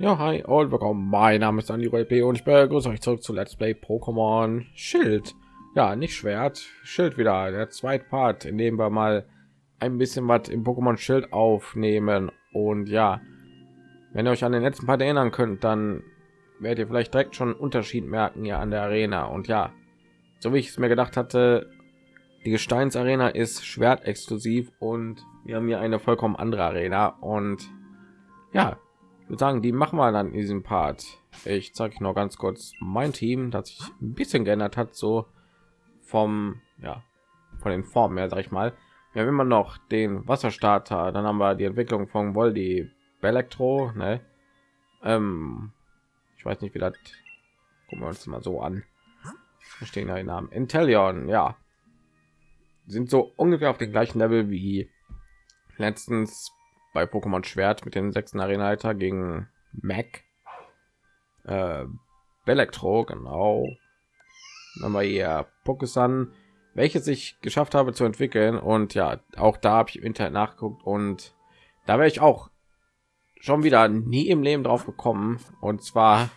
Ja, hi und willkommen. Mein Name ist Andi LP und ich begrüße euch zurück zu Let's Play Pokémon Schild. Ja, nicht Schwert, Schild wieder, der zweite Part, in dem wir mal ein bisschen was im Pokémon Schild aufnehmen. Und ja, wenn ihr euch an den letzten Part erinnern könnt, dann werdet ihr vielleicht direkt schon einen Unterschied merken ja an der Arena. Und ja, so wie ich es mir gedacht hatte, die Gesteinsarena ist Schwert exklusiv und wir haben hier eine vollkommen andere Arena. Und ja, würde sagen, die machen wir dann in diesem Part. Ich zeige noch ganz kurz mein Team, das sich ein bisschen geändert hat, so vom ja von den Formen her, sag ich mal. Wir haben immer noch den Wasserstarter, dann haben wir die Entwicklung von Voldi Elektro, ne? Ähm, ich weiß nicht, wie das. Gucken wir uns mal so an. Da stehen da die Namen. Intellion, ja, sind so ungefähr auf dem gleichen Level wie letztens bei Pokémon Schwert mit den sechsten Arena-Leiter gegen Mac. Äh, Elektro, genau. Dann wir hier Pokésan, welches ich geschafft habe zu entwickeln. Und ja, auch da habe ich im Internet nachgeguckt und da wäre ich auch schon wieder nie im Leben drauf gekommen. Und zwar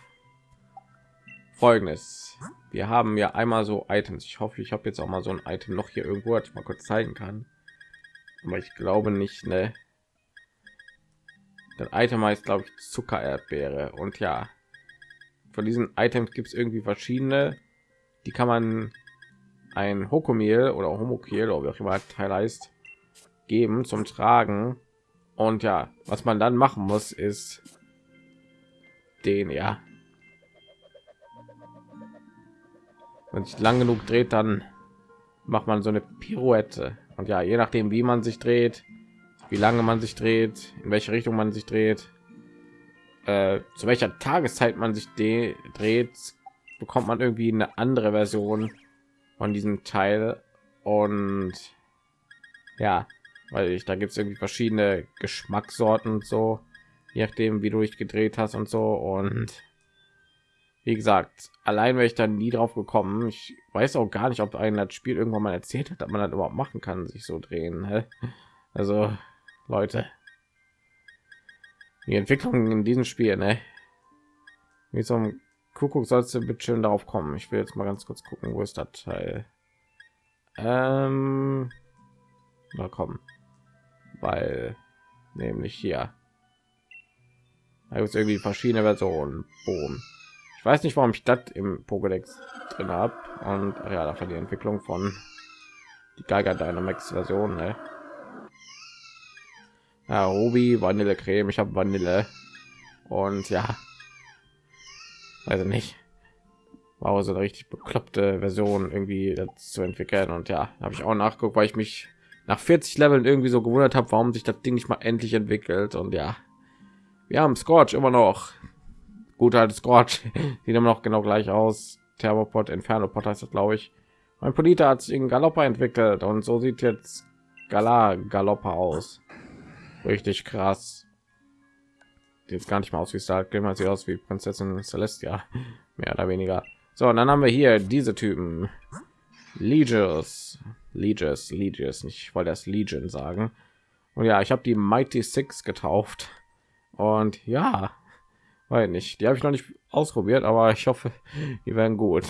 folgendes. Wir haben ja einmal so Items. Ich hoffe, ich habe jetzt auch mal so ein Item noch hier irgendwo, ich mal kurz zeigen kann. Aber ich glaube nicht, ne? Das Item heißt, glaube ich, Zuckererdbeere. Und ja, von diesen Items gibt es irgendwie verschiedene. Die kann man ein Hokomil oder Homokil oder wie auch immer Teil heißt, geben zum Tragen. Und ja, was man dann machen muss, ist den ja. Wenn sich lang genug dreht, dann macht man so eine Pirouette. Und ja, je nachdem, wie man sich dreht, wie lange man sich dreht, in welche Richtung man sich dreht, äh, zu welcher Tageszeit man sich dreht, bekommt man irgendwie eine andere Version von diesem Teil. Und ja, weil ich da gibt es irgendwie verschiedene Geschmackssorten und so, je nachdem, wie du dich gedreht hast und so. Und wie gesagt, allein wäre ich dann nie drauf gekommen. Ich weiß auch gar nicht, ob ein das Spiel irgendwann mal erzählt hat, dass man das überhaupt machen kann, sich so drehen. Also Leute. Die Entwicklung in diesem Spiel, ne? Wie ein Kuckuck sollst du bitte schön darauf kommen. Ich will jetzt mal ganz kurz gucken, wo ist das Teil? Ähm, na kommen, weil nämlich hier. Da gibt es irgendwie verschiedene Versionen. Boom. Ich weiß nicht, warum ich das im Pokédex drin habe. Und ja, dafür die Entwicklung von die Geiger Dynamax Version. Ne? Ja, Ruby, Vanillecreme, ich habe Vanille. Und ja, also nicht, war so eine richtig bekloppte Version irgendwie zu entwickeln. Und ja, habe ich auch nachgeguckt, weil ich mich nach 40 Leveln irgendwie so gewundert habe, warum sich das Ding nicht mal endlich entwickelt. Und ja, wir haben Scorch immer noch. Gut halt Scorch, sieht immer noch genau gleich aus. Thermopod, Inferno Pot heißt das, glaube ich. Mein Polita hat sich in Galoppa entwickelt. Und so sieht jetzt Gala Galoppa aus richtig krass. Jetzt gar nicht mal aus wie Star Game sie aus wie Prinzessin Celestia. Mehr oder weniger. So und dann haben wir hier diese Typen. Legios Legios Legios nicht wollte das Legion sagen. Und ja ich habe die Mighty Six getauft. Und ja weil nicht. Die habe ich noch nicht ausprobiert aber ich hoffe die werden gut.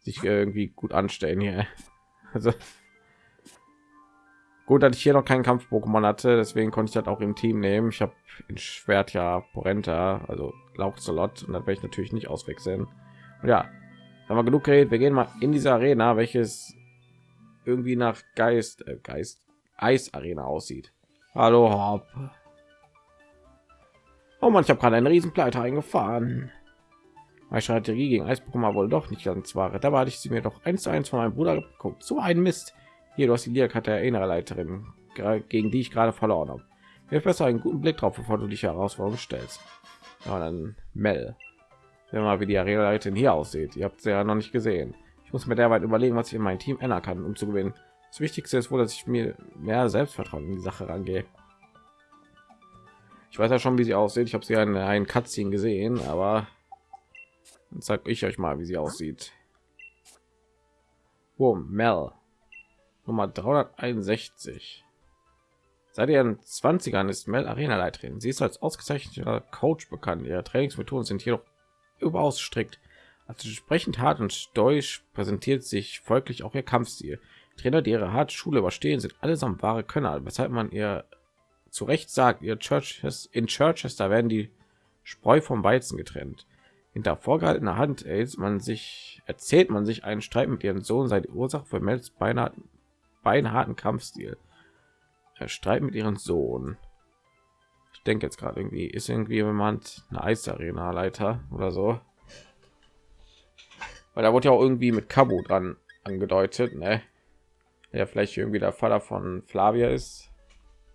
Sich irgendwie gut anstellen hier. Also Gut, dass ich hier noch keinen Kampf-Pokémon hatte, deswegen konnte ich das auch im Team nehmen. Ich habe in Schwert ja Porenta, also Lauchzolot, und das werde ich natürlich nicht auswechseln. Und ja, haben wir genug geredet. Wir gehen mal in diese Arena, welches irgendwie nach Geist, äh, Geist, Eis-Arena aussieht. Hallo, Hop. Oh man, ich habe gerade einen Riesenpleite eingefahren. Meine Strategie gegen Eis-Pokémon wohl doch nicht ganz wahre. Da hatte ich sie mir doch eins zu eins von meinem Bruder geguckt. So ein Mist. Hier, du hast die Liakarte der Innerleiterin, gegen die ich gerade verloren habe. Wirf besser einen guten Blick drauf, bevor du dich Herausforderung stellst. Ja, dann Mel. Sehen mal, wie die Arena-Leiterin hier aussieht. Ihr habt sie ja noch nicht gesehen. Ich muss mir derweil überlegen, was ich in mein Team ändern kann, um zu gewinnen. Das Wichtigste ist wohl, dass ich mir mehr Selbstvertrauen in die Sache rangehe. Ich weiß ja schon, wie sie aussieht. Ich habe sie in einen Cutscene gesehen, aber dann zeige ich euch mal, wie sie aussieht. Boom, Mel. Nummer 361. Seit ihren 20ern ist Mel Arena Leiterin. Sie ist als ausgezeichneter Coach bekannt. Ihre Trainingsmethoden sind jedoch überaus strikt. Als entsprechend hart und deutsch präsentiert sich folglich auch ihr Kampfstil. Trainer, die ihre harte Schule überstehen, sind allesamt wahre Könner, weshalb man ihr zu Recht sagt, ihr Churches in Churchester werden die Spreu vom Weizen getrennt. Hinter vorgehaltener Hand erzählt man sich, erzählt man sich einen Streit mit ihrem Sohn sei die Ursache für Mels beinahe beinharten Kampfstil. Er Streit mit ihrem Sohn. Ich denke jetzt gerade irgendwie, ist irgendwie jemand eine Eisarena-Leiter oder so. Weil da wurde ja auch irgendwie mit Kabu dran angedeutet, ne? Ja, vielleicht irgendwie der Vater von Flavia ist.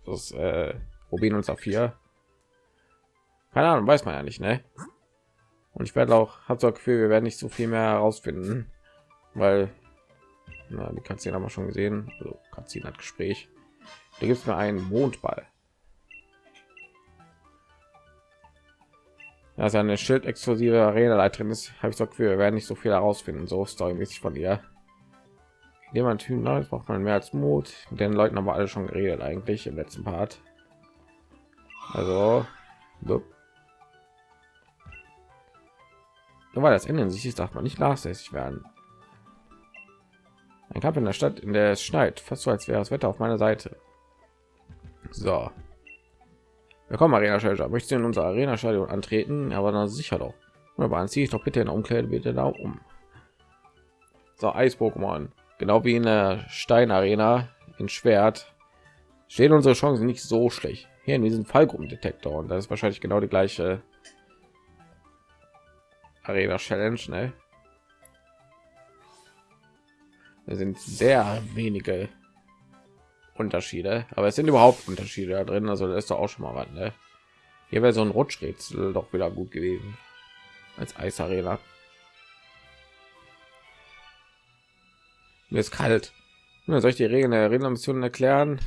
Das äh, Rubin und Saphir. Keine Ahnung, weiß man ja nicht, ne? Und ich werde auch, habe so Gefühl, wir werden nicht so viel mehr herausfinden, weil na, die Katzin haben wir schon gesehen. Also Katzin hat Gespräch. Da gibt es mir einen Mondball. Ja, seine Schild-exklusive Arena-Leiterin ist, habe ich Gefühl, wir werden nicht so viel herausfinden, so storymäßig von ihr. Jemand Typ Neues braucht man mehr als Mut. Mit den Leuten haben wir alle schon geredet eigentlich im letzten Part. Also, so. nur weil das Ende in sich ist, darf man nicht nachlässig werden. Ein Kampf in der Stadt, in der es schneit, fast so als wäre das Wetter auf meiner Seite. So. Willkommen, Arena Schelter. Möchtest du in unser Arena Stadion antreten? Aber dann sicher doch. Aber dann ziehe ich doch bitte in der Umkleide bitte da um. So, Eis-Pokémon. Genau wie in der Stein-Arena in Schwert stehen unsere Chancen nicht so schlecht. Hier in diesem Fallgruppendetektor und das ist wahrscheinlich genau die gleiche Arena Challenge, ne? Da sind sehr wenige Unterschiede, aber es sind überhaupt Unterschiede da drin, also da ist doch auch schon mal was, ne? Hier wäre so ein Rutschrätsel doch wieder gut gewesen als Eisarena. Mir ist kalt. Soll ich die Regeln der Arena-Mission erklären?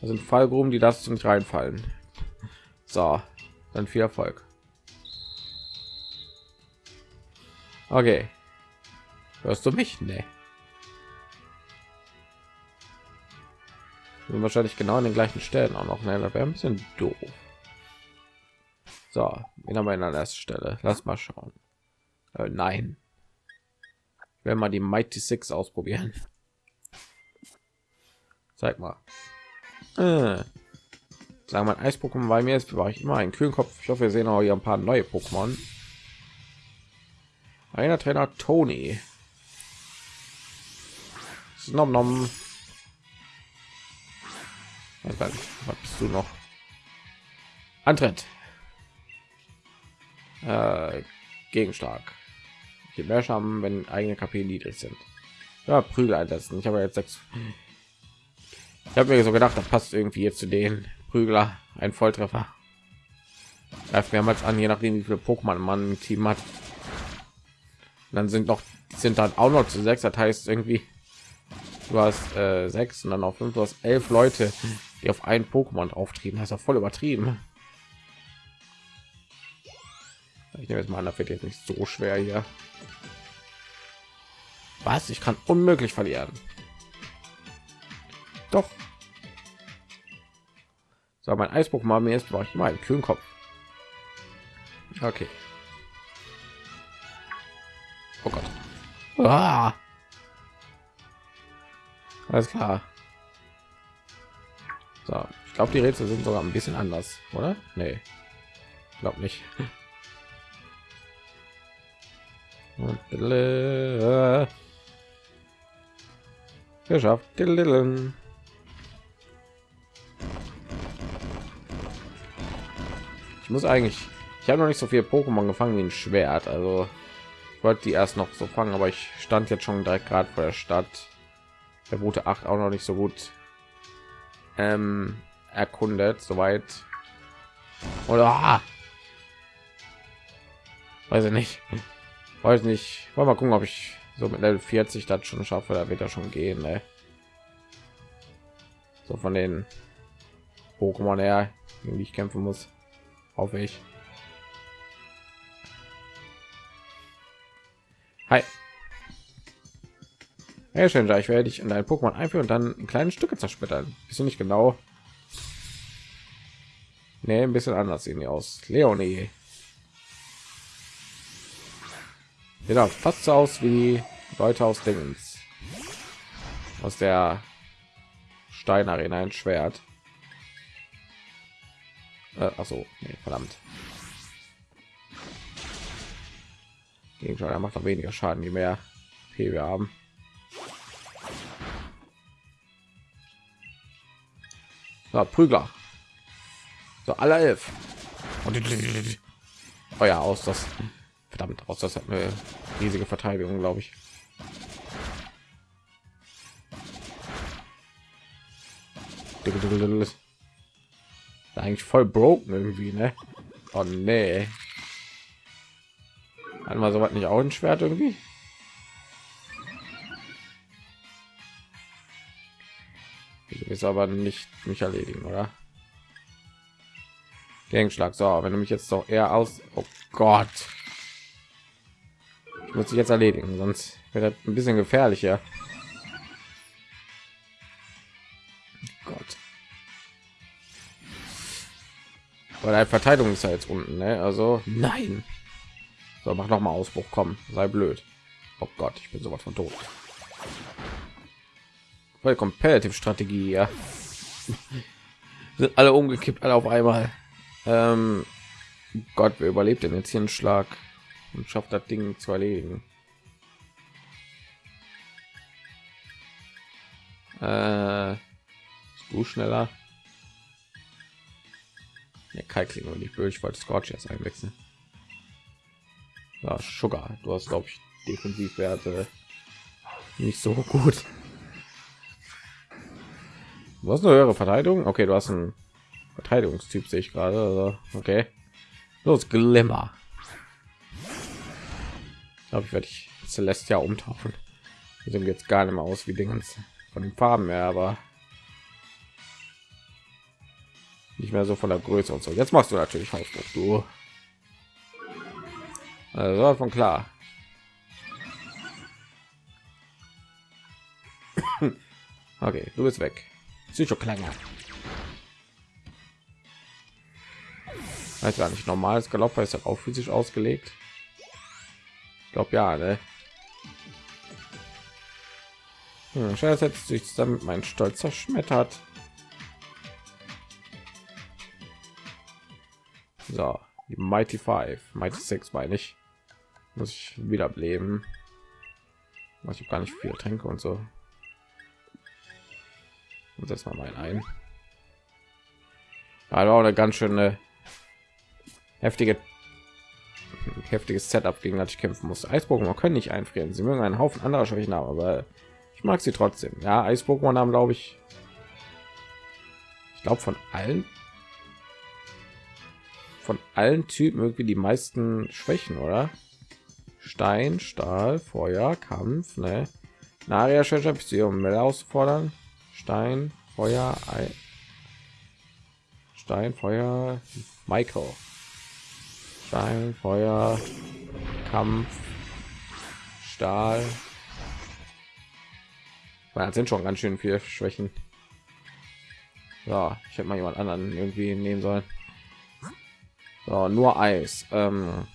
Das sind Fallgruben, die das nicht reinfallen. So, dann viel Erfolg. Okay. Hörst du mich? Nee. Sind wahrscheinlich genau an den gleichen Stellen auch noch. Ne? wäre ein bisschen doof. So, wen haben wir der ersten Stelle? Lass mal schauen. Äh, nein. Wenn mal die Mighty Six ausprobieren. Zeig mal. Äh. Sagen wir Eis-Pokémon bei mir ist, war ich immer ein kühlen Kopf. Ich hoffe, wir sehen auch hier ein paar neue Pokémon. Einer Trainer Tony. Nom nom. Was bist du noch? Antritt. Äh, Gegenschlag. Je mehr Schaden, wenn eigene KP niedrig sind. Ja, Prügel einsetzen. Ich habe jetzt sechs. Ich habe mir so gedacht, das passt irgendwie jetzt zu den Prügler. Ein Volltreffer. Greift mehrmals an, je nachdem wie viele Pokémon man im Team hat. Und dann sind noch sind dann auch noch zu sechs. Das heißt irgendwie, du hast äh, sechs und dann auf fünf, du hast elf Leute, die auf ein Pokémon auftrieben. Das ist ja voll übertrieben. Ich nehme jetzt mal an, da wird jetzt nicht so schwer hier. Was? Ich kann unmöglich verlieren. Doch. So, mein Eisbuch mal mir ist, war ich mal einen kühlen Kopf. Okay. Oh Gott. Ah. Alles klar. So, ich glaube, die Rätsel sind sogar ein bisschen anders, oder? Nee, glaube nicht. Geschafft. Ich muss eigentlich, ich habe noch nicht so viel Pokémon gefangen wie ein Schwert, also wollte die erst noch so fangen, aber ich stand jetzt schon direkt gerade vor der Stadt. Der Route 8 auch noch nicht so gut ähm, erkundet soweit. Oder ah, weiß ich nicht. Weiß nicht. Wollen wir gucken ob ich so mit level 40 das schon schaffe. Da wird er schon gehen ne? so von den pokémon her gegen die ich kämpfen muss hoffe ich. Hi Schön, ich werde dich in dein Pokémon einführen und dann in kleine Stücke zersplittern. Bist du nicht genau? Nee, ein bisschen anders sehen die aus. Leonie. Auch fast so aus wie Leute aus Dingens. Aus der Steinarena ein Schwert. Äh, achso, nee, verdammt. Gegenstand, er macht noch weniger Schaden, je mehr P wir haben. So, Prügler. So, alle elf. Und oh ja, aus das verdammt aus das hat eine riesige Verteidigung, glaube ich. Eigentlich voll broken irgendwie, ne? Oh nee. Hatten wir so nicht auch ein Schwert irgendwie? Ist aber nicht mich erledigen, oder? Gegenschlag. So, wenn du mich jetzt doch eher aus. Oh Gott. Ich muss dich jetzt erledigen, sonst wird das ein bisschen gefährlicher. Gott. Weil ein Verteidigung ist ja jetzt unten, ne? Also nein. So, mach noch mal Ausbruch, komm, sei blöd. Oh Gott, ich bin sowas von tot. Voll Competitive Strategie, ja. Sind alle umgekippt, alle auf einmal. Ähm, Gott, wer überlebt denn jetzt hier einen Schlag und schafft das Ding zu erledigen? Äh, du schneller? Ja, Kalkling und nicht böse, ich wollte Scorch erst einwechseln. Ja, Sugar, du hast glaube ich Defensivwerte nicht so gut. Du hast eine höhere Verteidigung. Okay, du hast einen Verteidigungstyp, sehe ich gerade. Also, okay. Los, Glimmer. Ich glaube, ich werde ich Celestia umtaufen. Die sehen jetzt gar nicht mehr aus wie Dingens von den Farben mehr, aber nicht mehr so von der Größe und so. Jetzt machst du natürlich Hausdruck, du. Also von klar. okay, du bist weg. Psychoklange. Weiß gar nicht, normales Galopp ist auch physisch ausgelegt. Ich glaube ja, ne? Hm, setzt sich damit mein Stolz zerschmettert. So, die Mighty Five, Mighty Six meine ich. Muss ich wieder leben. Ich habe gar nicht viel Tränke und so und das mal mein ein. Also eine ganz schöne heftige heftiges setup gegen das ich kämpfen muss eispokémon können nicht einfrieren. Sie mögen einen haufen anderer schwächen haben aber ich mag sie trotzdem. Ja eispokémon haben glaube ich ich glaube von allen von allen typen irgendwie die meisten schwächen oder? Stein stahl feuer kampf ne? Naria um auszufordern Stein, Feuer, Ei. Stein, Feuer, Michael. Stein, Feuer, Kampf, Stahl. Das sind schon ganz schön viele Schwächen. Ja, ich hätte mal jemand anderen irgendwie nehmen sollen. So, nur Eis. Ähm,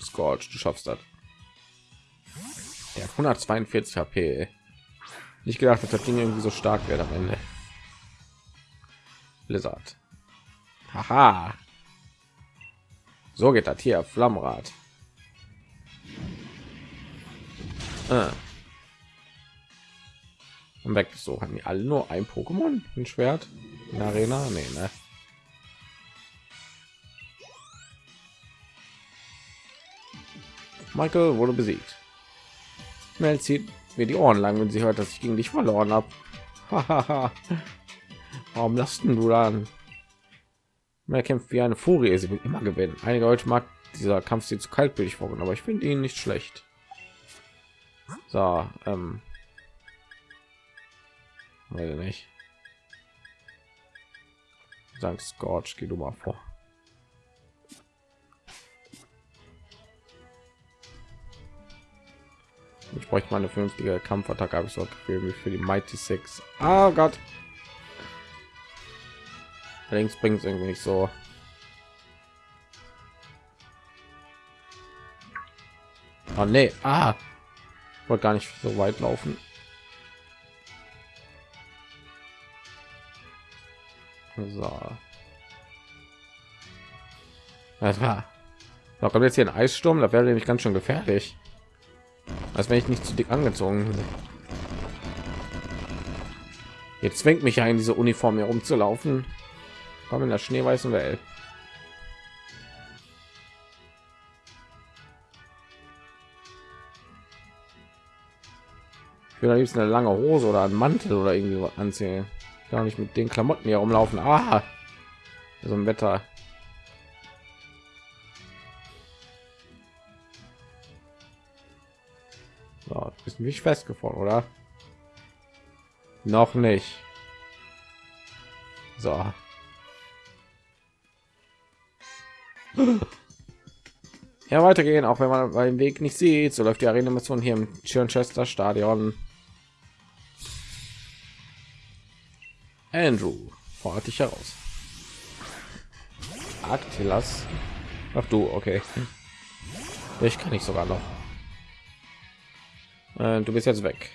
Scorch, du schaffst das. Der 142 HP nicht gedacht dass das ding irgendwie so stark wird am ende. Blizzard. Haha. So geht das hier flammrad ah. und weg so haben die alle nur ein pokémon? Ein schwert? In der arena? Nee, ne? michael wurde besiegt. Mel zieht mir die Ohren lang, wenn sie hört, dass ich gegen dich verloren habe. Warum lasten du dann? Mehr kämpft wie eine Furie, sie will immer gewinnen. Einige Leute mag dieser Kampf sie zu kaltblütig vorgenommen, aber ich finde ihn nicht schlecht. So, ähm, weiß nicht. Dank Scorch, geh du mal vor. Ich bräuchte mal eine vernünftige Kampfattacke, habe ich so wie für die Mighty Six. Oh Gott. Allerdings bringt es irgendwie nicht so. Oh nee, ah, wollte gar nicht so weit laufen. So. Das war. Da kommt jetzt hier ein Eissturm, da wäre nämlich ganz schön gefährlich. Als wenn ich nicht zu dick angezogen bin. Jetzt zwingt mich ja in diese Uniform hier rumzulaufen. Komm in der schneeweißen Welt. Ich will am liebsten eine lange Hose oder einen Mantel oder irgendwie anziehen. Gar nicht mit den Klamotten hier rumlaufen. Ah, so ein Wetter. Mich festgefahren, oder? Noch nicht. So. Ja, weitergehen, auch wenn man beim Weg nicht sieht. So läuft die Arena-Mission hier im Chester Stadion. Andrew, fordert dich heraus. Aktilas. Ach du, okay. Ich kann nicht sogar noch. Äh, du bist jetzt weg.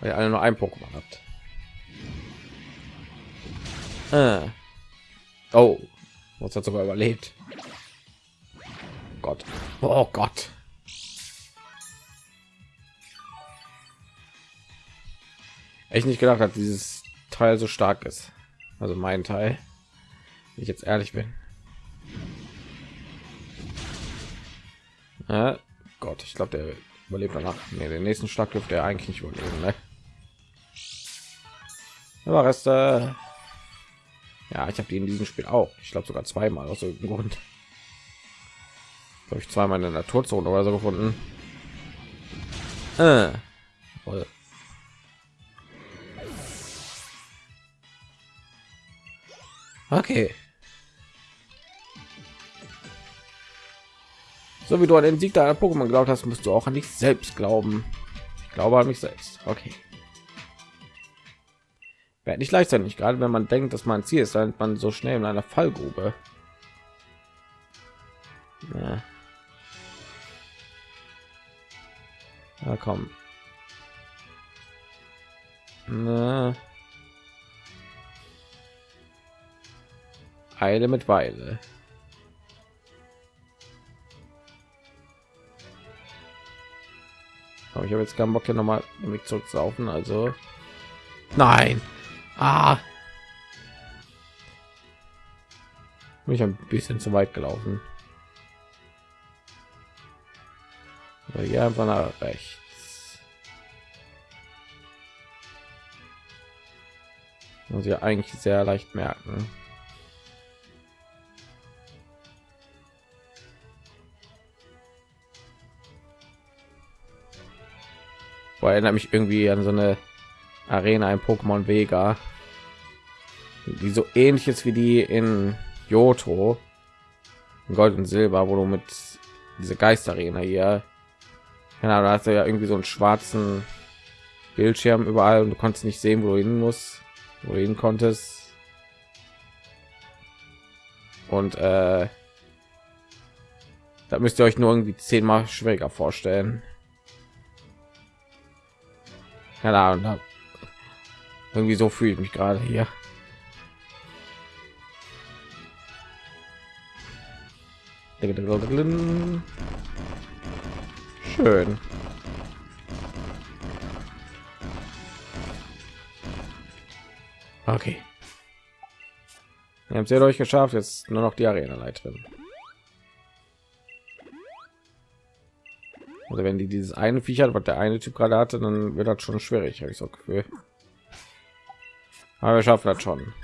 Weil ihr alle nur ein Pokémon habt. Äh. Oh, was hat sogar überlebt. Gott. Oh Gott. Echt nicht gedacht hat, dieses Teil so stark ist. Also mein Teil. Ich jetzt ehrlich bin. Ja, Gott, ich glaube, der überlebt danach. Nee, den nächsten Schlag dürfte er eigentlich nicht überleben. Ne? Aber Reste. Ja, ich habe die in diesem Spiel auch. Ich glaube sogar zweimal aus irgendeinem Grund. Habe ich zweimal in der Naturzone oder so gefunden. Äh. Voll. Okay. So wie du an den Sieg deiner Pokémon glaubt hast, musst du auch an dich selbst glauben. Ich glaube an mich selbst. Okay. Wäre nicht leicht sein, nicht gerade wenn man denkt, dass man Ziel ist, dann man so schnell in einer Fallgrube. Ja. ja komm. Na. Eile mit Weile. Aber ich habe jetzt keinen Bock hier noch mal mich zurückzulaufen, also nein. Ah. Bin ich ein bisschen zu weit gelaufen. Hier einfach nach rechts. Muss ich eigentlich sehr leicht merken. Boah, erinnert mich irgendwie an so eine Arena ein Pokémon Vega, die so ähnlich ist wie die in Johto, Gold und Silber, wo du mit diese Geisterarena hier, genau, da hast du ja irgendwie so einen schwarzen Bildschirm überall und du konntest nicht sehen, wo du hin musst, wo du hin konntest. Und äh, da müsst ihr euch nur irgendwie zehnmal schwieriger vorstellen. Keine Ahnung irgendwie so fühle ich mich gerade hier. Schön. Okay. Ihr habt ihr euch geschafft jetzt nur noch die arena oder wenn die dieses eine Viech hat, was der eine Typ gerade hatte, dann wird das schon schwierig, habe ich so Gefühl. Aber wir schaffen das schon.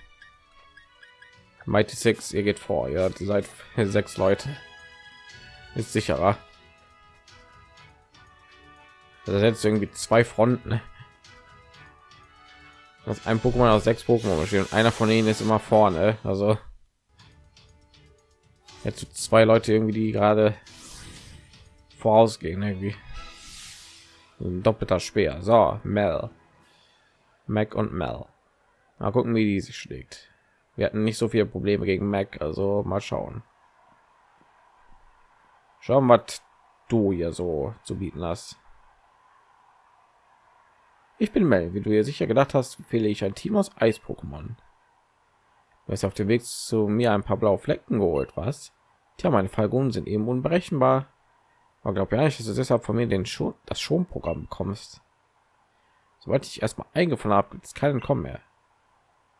Mighty Six, ihr geht vor, ihr seid sechs Leute. Ist sicherer. Das jetzt irgendwie zwei Fronten. Das ein Pokémon aus sechs Pokémon bestehen und einer von ihnen ist immer vorne. Also jetzt zwei Leute irgendwie, die gerade vorausgehen irgendwie ein doppelter speer so mel mac und mel mal gucken wie die sich schlägt wir hatten nicht so viele Probleme gegen Mac, also mal schauen. Schauen, was du hier so zu bieten hast. Ich bin Mel, wie du hier sicher gedacht hast, fehle ich ein Team aus Eis-Pokémon. Du hast auf dem Weg zu mir ein paar blaue Flecken geholt, was? Tja, meine Falgonen sind eben unberechenbar. Aber glaube ja nicht, dass du deshalb von mir den schon das Schonprogramm bekommst. Sobald ich erstmal eingefunden habe, gibt es keinen Kommen mehr.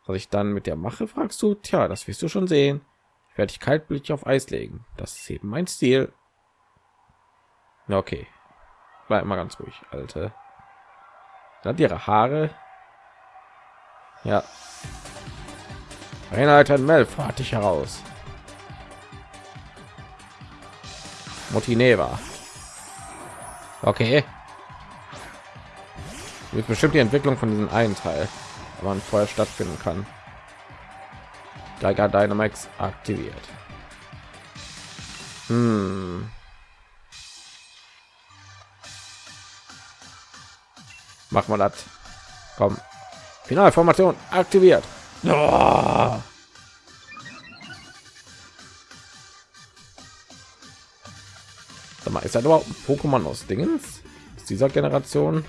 Was ich dann mit der mache, fragst du? Tja, das wirst du schon sehen. Ich werde dich kaltblütig auf Eis legen. Das ist eben mein Stil. Okay. Bleib mal ganz ruhig, Alte. Hat ihre Haare. Ja. Einheit Mel, fahrt dich heraus. Motineva. Okay. Wird bestimmt die Entwicklung von diesem einen Teil, aber vorher stattfinden kann. Geiger Dynamax aktiviert. Hm. Mach mal das. Komm. Finalformation aktiviert. Oh. Sag mal, ist das überhaupt ein Pokémon aus Dingens? Ist dieser Generation?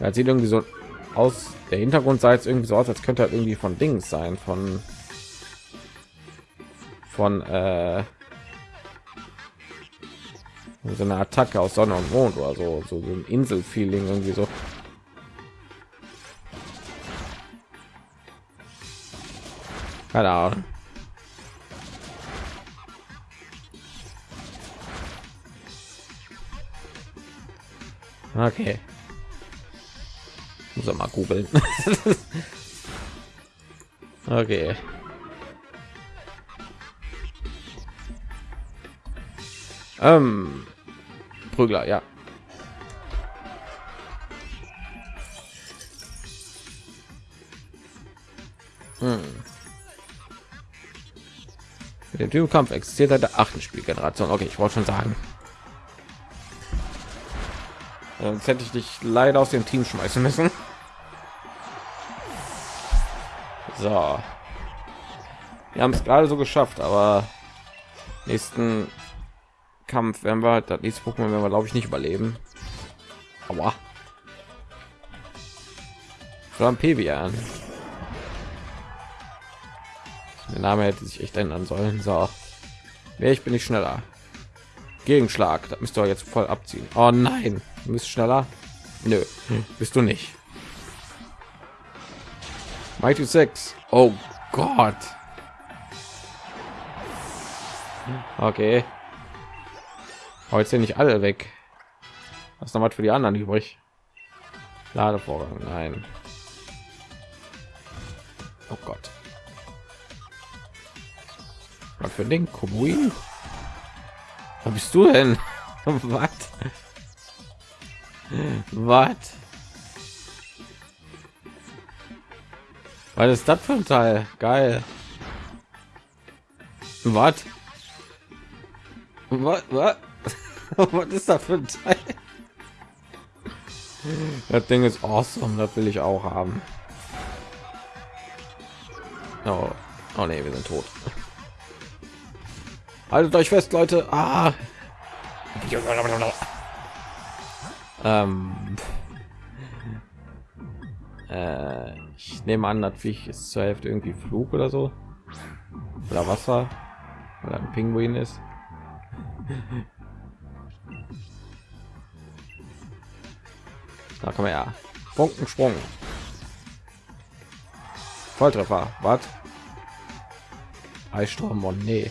Ja, sieht irgendwie so aus. Der Hintergrund sah jetzt irgendwie so aus, als könnte er irgendwie von Dings sein, von von äh, so eine Attacke aus Sonne und Mond oder so, so, so ein Insel-Feeling irgendwie so. Keine Ahnung. Okay. Muss er mal googeln. okay. Ähm, Prügler, ja. Hm. Der Typkampf existiert seit der achten Spielgeneration. Okay, ich wollte schon sagen. Sonst hätte ich dich leider aus dem Team schmeißen müssen. So. Wir haben es gerade so geschafft, aber nächsten Kampf werden wir das nächste Pokémon werden wir glaube ich nicht überleben. Aber Flam Pevian. Der Name hätte sich echt ändern sollen. So, wer ich bin ich schneller. Gegenschlag, das müsst ihr jetzt voll abziehen. Oh nein, du bist schneller. Nö, bist du nicht. Mighty 6. Oh Gott. Okay. Heute sind nicht alle weg. Was noch was für die anderen übrig? Ladevorgang, nein. Oh Gott. Was für den Kubuin? Wo bist du denn? Was? Was? Was ist das für ein Teil? Geil. Was? Was? Ist das für ein Teil? Das Ding ist awesome, das will ich auch haben. Oh, oh nee, wir sind tot. Haltet euch fest, Leute. Ah. Ähm. Äh, ich nehme an, dass ich ist zur Hälfte irgendwie Flug oder so. Oder Wasser. Oder ein Pinguin ist. Da kann man ja. Funkensprung. Volltreffer. Was? Eissturm und nee.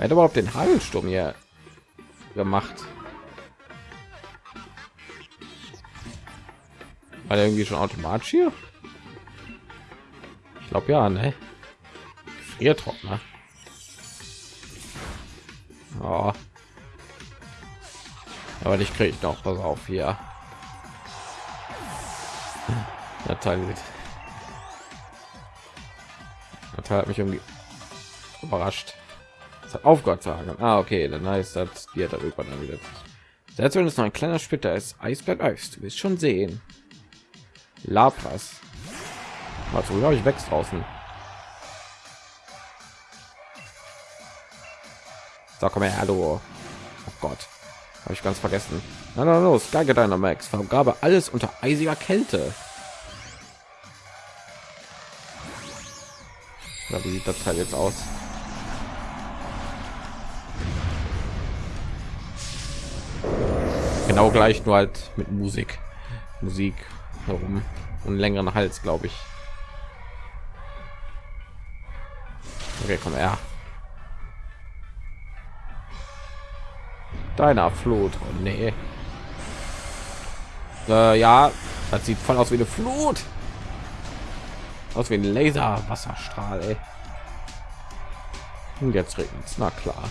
Wer hat überhaupt den Hagelsturm hier gemacht? War der irgendwie schon automatisch hier? Ich glaube ja, ne? Friertrockner. Oh. Aber ich kriege noch was auf hier. Teil hat mich irgendwie überrascht. Das hat auf Gott sagen. Ah, okay, dann heißt das, die hat irgendwann wieder Selbst wenn es noch ein kleiner Splitter ist, Eis bleibt Eis. Du wirst schon sehen. Lapras. Also, glaube ich, wächst draußen. So, komm her, hallo. Oh Gott. Habe ich ganz vergessen. Na, na, los, Geige Dynamax. Vergabe alles unter eisiger Kälte. Ja, wie sieht das Teil jetzt aus? Genau gleich, nur halt mit Musik. Musik herum und längeren Hals, glaube ich. Okay, komm her. Deiner Flut. Oh, nee. Äh, ja, das sieht voll aus wie eine Flut. Aus wie ein Laser Wasserstrahl. Ey. Und jetzt regnet es. Na klar.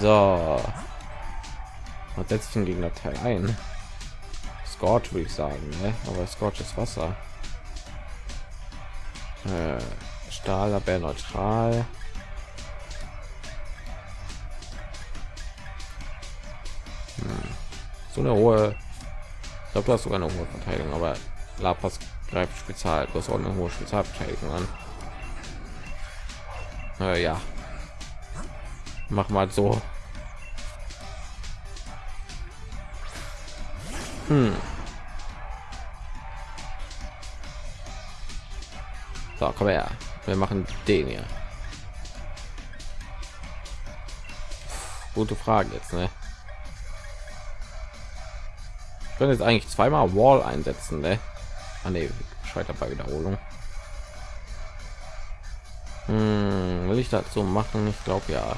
So. Was setzt den Gegner Teil ein? Scorch würde ich sagen, ne? aber Scorch ist Wasser. Äh, Stahl, aber neutral. Hm. So eine hohe, ich glaube, du hast sogar eine hohe Verteidigung, aber Lapas greift spezial, du hast auch eine hohe Spezialverteidigung an. Äh, ja, mach mal so. Hm. So, komm her. Wir machen den hier. Gute Frage jetzt, ne? Ich könnte jetzt eigentlich zweimal Wall einsetzen, ne? Ah, ne, scheitert bei Wiederholung. Hm, will ich dazu machen? Ich glaube ja.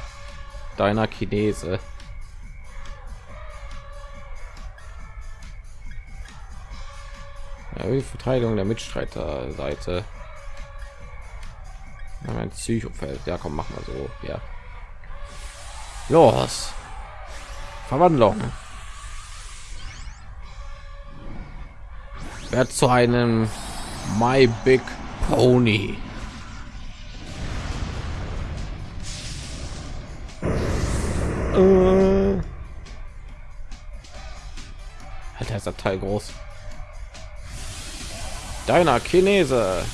Deiner Chinese. Ja, die Verteidigung der Mitstreiterseite. Ein Psychofeld. Ja, komm, mach mal so. Ja. Los. Verwandlung. Wer zu einem My Big Pony. Äh. Alter, ist der Teil groß. Deiner Chinese.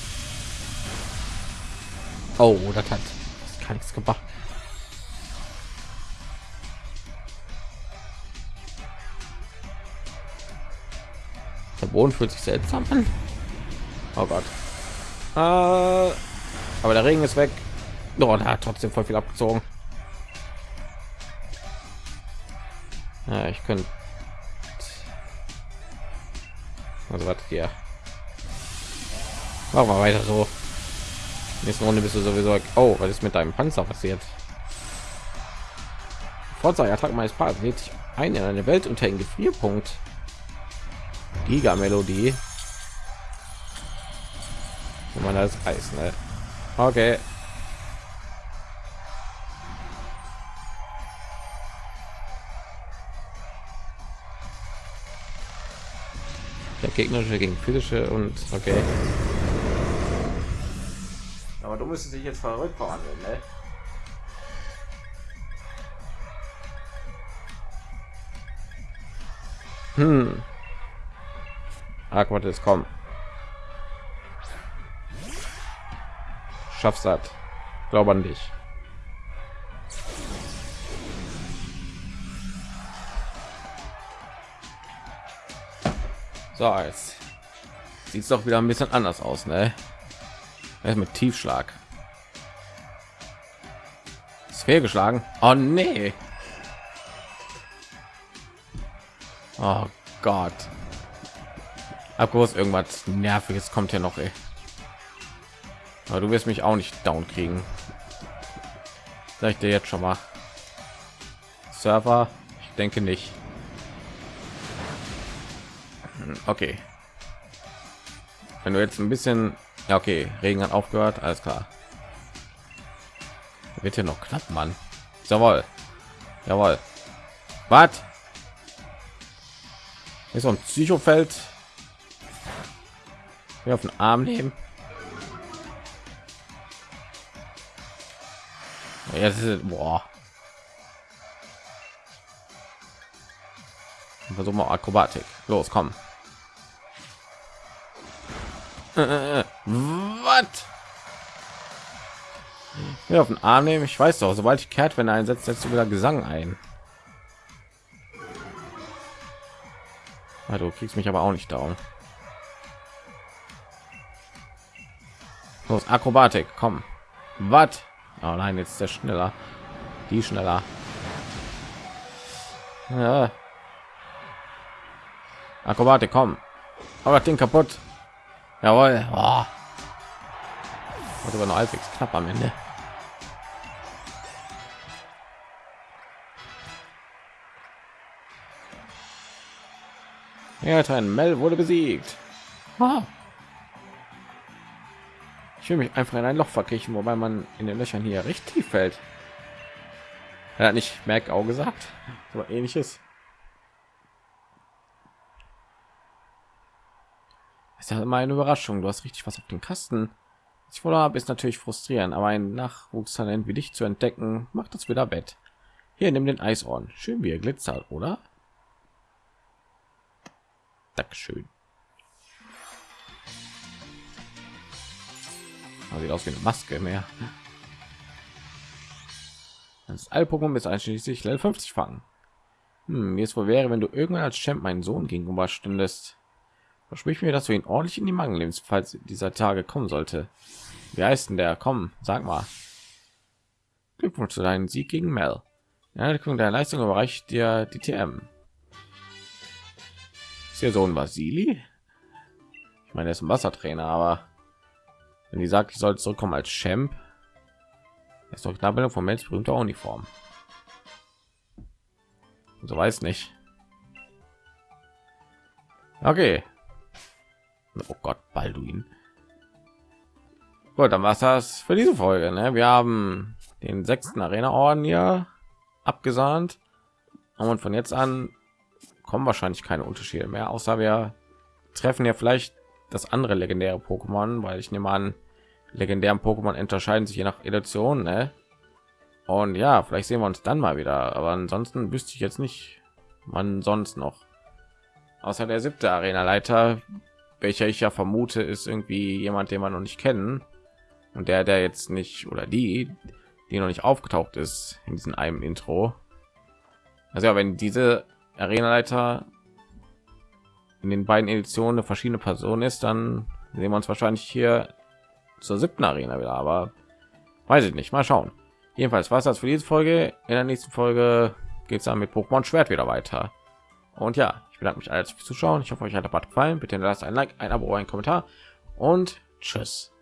Oh, das hat das kann nichts gemacht. Der Boden fühlt sich seltsam an. Oh Gott. Äh, aber der Regen ist weg. Oh, da hat trotzdem voll viel abgezogen. Ja, ich könnte. Also was hier. Machen wir weiter so. Nächste Runde bist du sowieso. Oh, was ist mit deinem Panzer passiert? Forza Attacke meines Partners lädt ein in eine Welt unter den Gefrierpunkt. Giga Melodie. Wenn man das Eis, ne? Okay. Der gegnerische gegen physische und okay. Du müsstest dich jetzt verrückt verwandeln, ne? Hm. Aquat ist kommen. Schaffst das. Glaube an dich. So, jetzt sieht es doch wieder ein bisschen anders aus, ne? Ist mit Tiefschlag. Ist fehlgeschlagen. Oh nee. Oh Gott. Abgroß irgendwas nerviges kommt hier noch, ey. Aber du wirst mich auch nicht down kriegen. Sag ich dir jetzt schon mal. Server, ich denke nicht. Hm, okay. Wenn du jetzt ein bisschen ja, okay, Regen hat aufgehört, alles klar. Wird hier noch knapp, Mann. Jawohl. Jawohl. Was? Ist so ein Psychofeld. Wir auf den Arm nehmen. Jetzt ist boah. versuchen wir Akrobatik. Los, komm. Äh, äh, äh. Was? Ja, auf den Arm nehmen. Ich weiß doch, sobald ich kehrt, wenn einsetzt, setzt du wieder Gesang ein. Ja, du kriegst mich aber auch nicht down. Los, Akrobatik, komm. Was? Oh nein, jetzt ist der schneller. Die schneller. Ja. Akrobatik, komm. Aber den kaputt. Jawohl. Oh. Hat aber noch halbwegs knapp am Ende. Ja, Mel wurde besiegt. Ah. Ich will mich einfach in ein Loch verkriechen, wobei man in den Löchern hier richtig fällt. Er hat nicht auch gesagt, aber ähnliches. ist ja immer eine Überraschung. Du hast richtig was auf den Kasten. Ich wohl habe, ist natürlich frustrierend, aber ein Nachwuchstalent wie dich zu entdecken, macht das wieder wett. Hier, nimm den Eisohren. Schön wie er glitzert, oder? Dankeschön. sieht aus wie eine Maske mehr. Das Alpokum ist einschließlich Level 50 fangen. Hm, wie es wohl wäre, wenn du irgendwann als Champ meinen Sohn gegenüber stündest. Versprich mir, dass du ihn ordentlich in die Mangel nimmst, falls dieser Tage kommen sollte. Wie heißt denn der? Komm, sag mal. Glückwunsch zu deinem Sieg gegen Mel. Ja, der Leistung überreicht dir die TM. Ist ihr Sohn Vasili? Ich meine, er ist ein Wassertrainer, aber wenn die sagt, ich soll zurückkommen als Champ, ist doch Nachbildung von Mels berühmter Uniform. So weiß nicht. Okay. Oh Gott, Balduin. Gut, dann war das für diese Folge. Ne? Wir haben den sechsten Arena-Orden hier abgesahnt. Und von jetzt an kommen wahrscheinlich keine Unterschiede mehr, außer wir treffen ja vielleicht das andere legendäre Pokémon, weil ich nehme an, legendären Pokémon unterscheiden sich je nach Edition. Ne? Und ja, vielleicht sehen wir uns dann mal wieder. Aber ansonsten wüsste ich jetzt nicht, wann sonst noch. Außer der siebte Arena-Leiter, welcher ich ja vermute, ist irgendwie jemand, den man noch nicht kennen. Und der, der jetzt nicht oder die, die noch nicht aufgetaucht ist in diesem einem Intro. Also ja, wenn diese Arena-Leiter in den beiden Editionen eine verschiedene Person ist, dann sehen wir uns wahrscheinlich hier zur siebten Arena wieder. Aber weiß ich nicht. Mal schauen. Jedenfalls war es das für diese Folge. In der nächsten Folge geht es dann mit Pokémon Schwert wieder weiter. Und ja, ich bedanke mich alles fürs Zuschauen. Ich hoffe, euch hat der Part gefallen. Bitte lasst ein Like, ein Abo, ein Kommentar und tschüss.